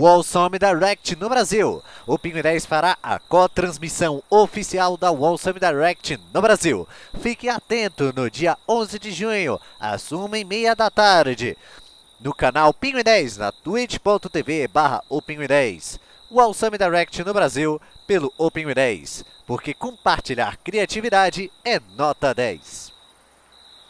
Wall Summit Direct no Brasil. O Pinguim 10 fará a co-transmissão oficial da Wall Summit Direct no Brasil. Fique atento no dia 11 de junho, às 1h30 da tarde, no canal Pinguim 10, na twitch.tv barra 10. Wall Summit Direct no Brasil, pelo O Pinguim 10, porque compartilhar criatividade é nota 10.